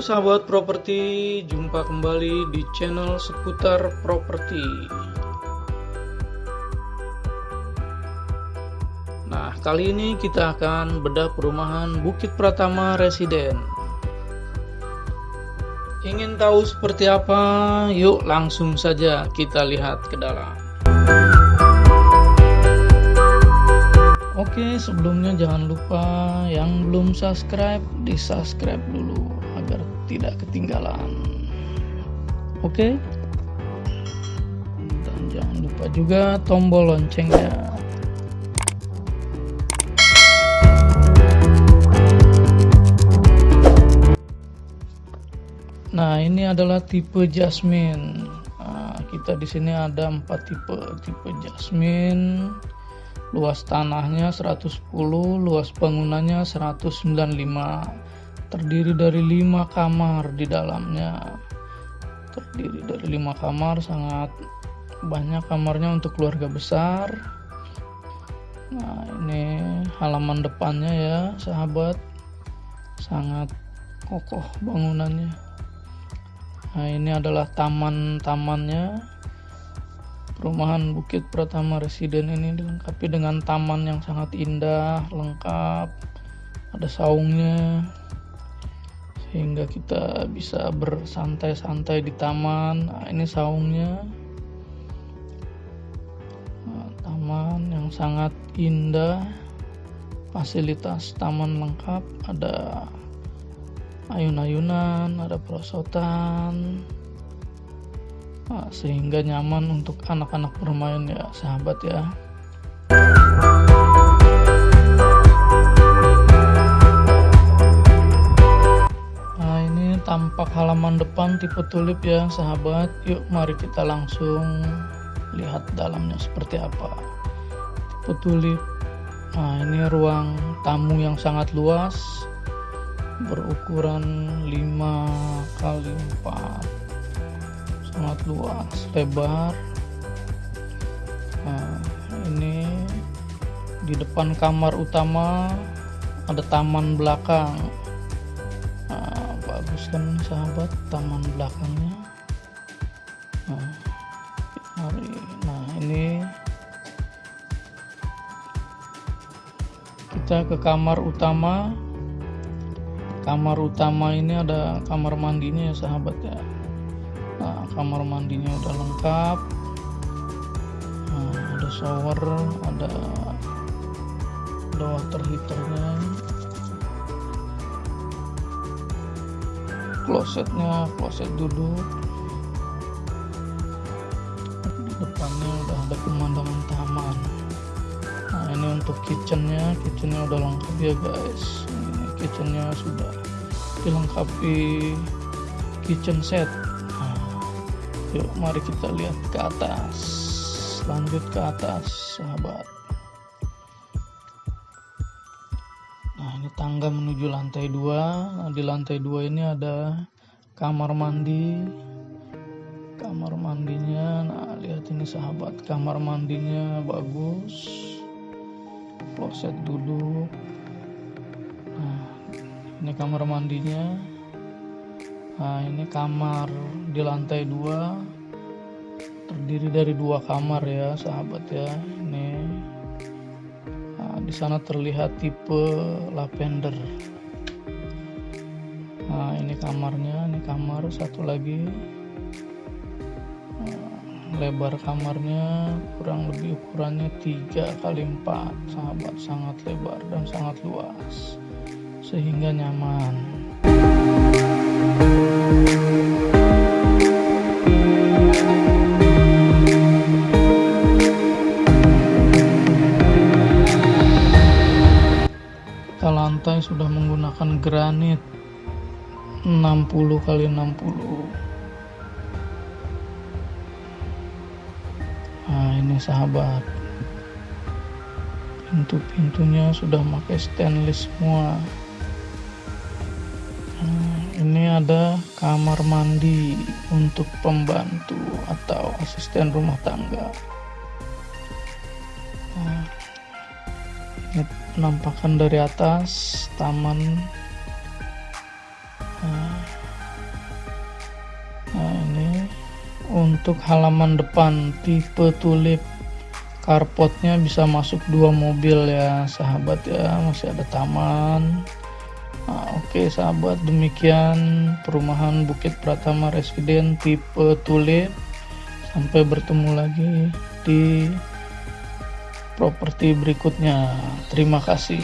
Sahabat properti, jumpa kembali di channel seputar properti. Nah, kali ini kita akan bedah perumahan Bukit Pratama Residen. Ingin tahu seperti apa? Yuk langsung saja kita lihat ke dalam. Oke, sebelumnya jangan lupa yang belum subscribe, di subscribe dulu tidak ketinggalan. Oke, dan jangan lupa juga tombol loncengnya. Nah, ini adalah tipe Jasmine. Nah, kita di sini ada empat tipe, tipe Jasmine luas tanahnya 110 luas bangunannya 195 terdiri dari 5 kamar di dalamnya. Terdiri dari 5 kamar sangat banyak kamarnya untuk keluarga besar. Nah ini halaman depannya ya sahabat. Sangat kokoh bangunannya. Nah ini adalah taman-tamannya. Perumahan Bukit Pratama Residen ini dilengkapi dengan taman yang sangat indah, lengkap, ada saungnya, sehingga kita bisa bersantai-santai di taman. Nah, ini saungnya, nah, taman yang sangat indah, fasilitas taman lengkap, ada ayun-ayunan, ada perosotan, nah, sehingga nyaman untuk anak-anak bermain ya sahabat ya tampak halaman depan tipe tulip ya sahabat. Yuk mari kita langsung lihat dalamnya seperti apa. Tipe tulip. Nah ini ruang tamu yang sangat luas. Berukuran 5 kali 4 sangat luas lebar. Nah ini di depan kamar utama ada taman belakang nah, bagus kan sahabat taman belakangnya. Nah, mari nah ini kita ke kamar utama. Kamar utama ini ada kamar mandinya ya sahabat ya. Nah kamar mandinya udah lengkap. Nah, ada shower ada ada water heaternya klosetnya kloset duduk. Di depannya udah ada pemandangan taman. Nah ini untuk kitchennya. Kitchennya udah lengkap ya guys. Ini kitchennya sudah dilengkapi kitchen set. Yuk mari kita lihat ke atas. Lanjut ke atas sahabat Nah ini tangga menuju lantai 2 nah, Di lantai 2 ini ada kamar mandi. Kamar mandinya Nah lihat ini sahabat Kamar mandinya bagus. Kloset duduk. Nah ini kamar mandinya. Nah ini kamar di lantai dua. Terdiri dari dua kamar ya sahabat ya di sana terlihat tipe lavender. Nah ini kamarnya ini kamar satu lagi. Nah, lebar kamarnya kurang lebih ukurannya 3 kali 4 sahabat sangat lebar dan sangat luas sehingga nyaman lantai sudah menggunakan granit. 60 kali 60 nah ini sahabat. Pintu-pintunya sudah pakai stainless semua. Nah, ini ada kamar mandi untuk pembantu atau asisten rumah tangga ini penampakan dari atas taman. Nah. nah, ini. Untuk halaman depan tipe tulip karpotnya bisa masuk dua mobil ya sahabat ya. Masih ada taman. Nah, oke okay, sahabat demikian perumahan Bukit Pratama Residen tipe tulip. Sampai bertemu lagi di properti berikutnya. Terima kasih